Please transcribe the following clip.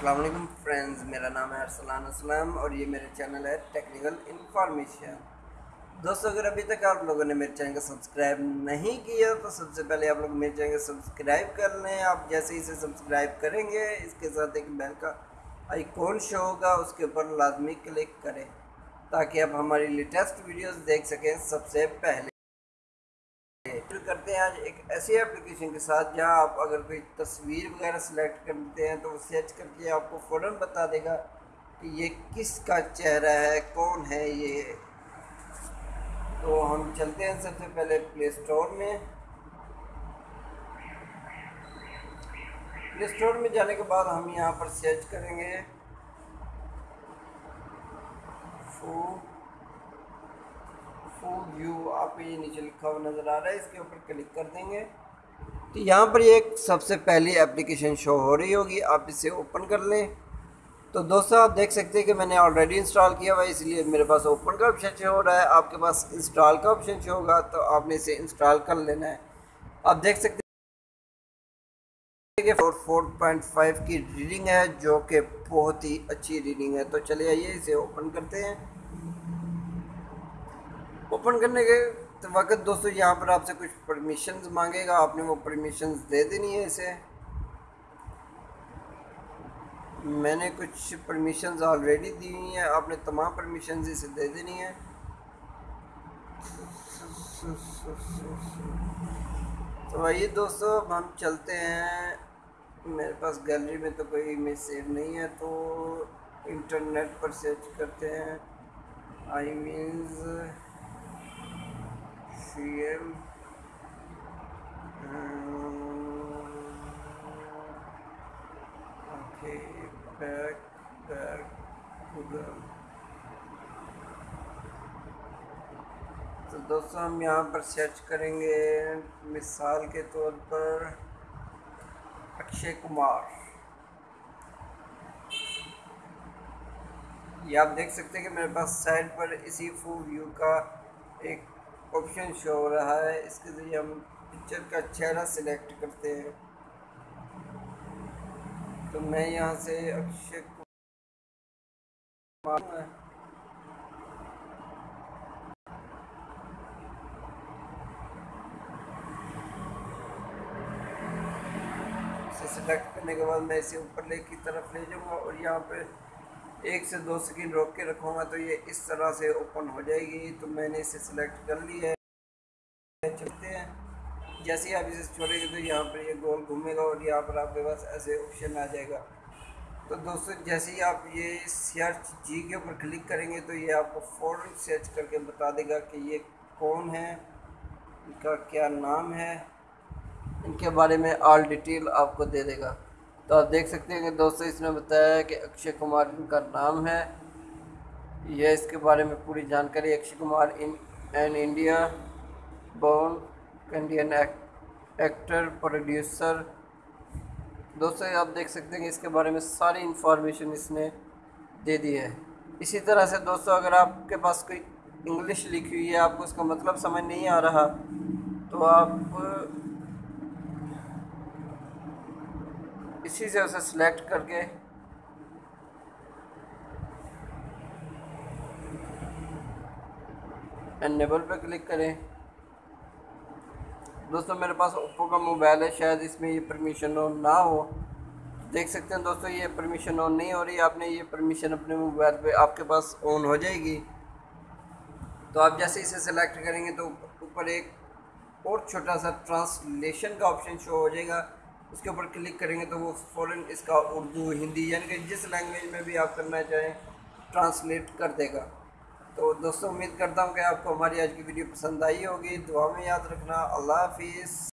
السلام علیکم فرینڈز، میرا نام ہے ارسلان اسلام اور یہ میرے چینل ہے ٹیکنیکل انفارمیشن۔ دوستو، اگر ابھی تک آپ لوگوں نے میرے چینل کو سبسکرائب نہیں کیا تو سب سے پہلے آپ لوگ میرے چینل کو سبسکرائب کر لیں۔ آپ جیسے ہی اسے سبسکرائب کریں گے، اس کے ساتھ ایک بیل کا آئیکون شو ہوگا، اس کے اوپر لازمی کلک کریں تاکہ آپ ہماری لیٹسٹ ویڈیوز دیکھ سکیں سب سے پہلے۔ کرتے ہیں، آج ایک ایسی اپلیکیشن کے ساتھ جہاں آپ اگر کوئی تصویر وغیرہ سلیکٹ کرتے ہیں تو وہ سرچ کر کے آپ کو فوراً بتا دے گا کہ یہ کس کا چہرہ ہے، کون ہے یہ۔ تو ہم چلتے ہیں سب سے پہلے پلے سٹور میں۔ پلے سٹور میں جانے کے بعد ہم یہاں پر سرچ کریں گے۔ فو فوڈ ویو آپ کو یہ نیچے لکھا ہوا نظر آ رہا ہے، اس کے اوپر کلک کر دیں گے۔ تو یہاں پر یہ ایک سب سے پہلی اپلیکیشن شو ہو رہی ہوگی، آپ اسے اوپن کر لیں۔ تو دوستو، آپ دیکھ سکتے ہیں کہ میں نے آلریڈی انسٹال کیا ہوا ہے، اس لیے میرے پاس اوپن کا آپشن شو ہو رہا ہے۔ آپ کے پاس انسٹال کا آپشن شو ہوگا، تو آپ نے اسے انسٹال کر لینا ہے۔ آپ دیکھ سکتے ہیں کہ فور فور پوائنٹ فائیو کی ریڈنگ ہے، جو کہ بہت ہی اچھی ریڈنگ ہے۔ تو چلے آئیے، اسے اوپن کرتے ہیں۔ اوپن کرنے کے وقت دوستو یہاں پر آپ سے کچھ پرمیشنز مانگے گا، آپ نے وہ پرمیشنز دے دینی ہے اسے۔ میں نے کچھ پرمیشنز آلریڈی دی ہوئی ہیں، آپ نے تمام پرمیشنز اسے دے دینی ہے تو آئیے دوستو، ہم چلتے ہیں۔ میرے پاس گیلری میں تو کوئی امیج سیو نہیں ہے، تو انٹرنیٹ پر سرچ کرتے ہیں۔ آئی مینز سی ایم تو دوستو ہم یہاں پر سرچ کریں گے مثال کے طور پر اکشے کمار یہ آپ دیکھ سکتے ہیں کہ میرے پاس سائڈ پر اسی فو ویو کا ایک آپشن شو ہو رہا ہے اس کے ذریعے ہم پکچر کا چہرہ سلیکٹ کرتے ہیں تو میں یہاں سے اکشے سلیکٹ کرنے کے بعد میں اسے اوپر لے کی طرف لے جاؤں گا اور یہاں پہ ایک سے دو سیکنڈ روک کے رکھوں گا تو یہ اس طرح سے اوپن ہو جائے گی، تو میں نے اسے سلیکٹ کر لی ہے۔ چلتے ہیں۔ جیسے ہی آپ اسے چھوڑیں گے تو یہاں پر یہ گول گھومے گا اور یہاں پر آپ کے پاس ایسے آپشن آ جائے گا۔ تو دوستو، جیسے ہی آپ یہ سرچ جی کے اوپر کلک کریں گے تو یہ آپ کو فوراً سرچ کر کے بتا دے گا کہ یہ کون ہے، ان کا کیا نام ہے، ان کے بارے میں آل ڈیٹیل آپ کو دے دے گا۔ تو آپ دیکھ سکتے ہیں کہ دوستو اس نے بتایا ہے کہ اکشے کمار ان کا نام ہے۔ یہ اس کے بارے میں پوری جانکاری Akshay Kumar in an India born Indian actor producer دوستو آپ دیکھ سکتے ہیں کہ اس کے بارے میں ساری انفارمیشن اس نے دے دی ہے۔ اسی طرح سے دوستو اگر آپ کے پاس کوئی انگلش لکھی ہوئی ہے، آپ کو اس کا مطلب سمجھ نہیں آ رہا، تو آپ اسی سے اسے سلیکٹ کر کے انیبل پہ کلک کریں۔ دوستو، میرے پاس اوپو کا موبائل ہے، شاید اس میں یہ پرمیشن آن نہ ہو۔ دیکھ سکتے ہیں دوستو، یہ پرمیشن آن نہیں ہو رہی۔ آپ نے یہ پرمیشن اپنے موبائل پہ آپ کے پاس آن ہو جائے گی۔ تو آپ جیسے اسے سلیکٹ کریں گے تو اوپر ایک اور چھوٹا سا ٹرانسلیشن کا آپشن شو ہو جائے گا۔ اس کے اوپر کلک کریں گے تو وہ فوراً اس کا اردو، ہندی یعنی کہ جس لینگویج میں بھی آپ کرنا چاہیں ٹرانسلیٹ کر دے گا۔ تو دوستوں امید کرتا ہوں کہ آپ کو ہماری آج کی ویڈیو پسند آئی ہوگی۔ دعا میں یاد رکھنا۔ اللہ حافظ۔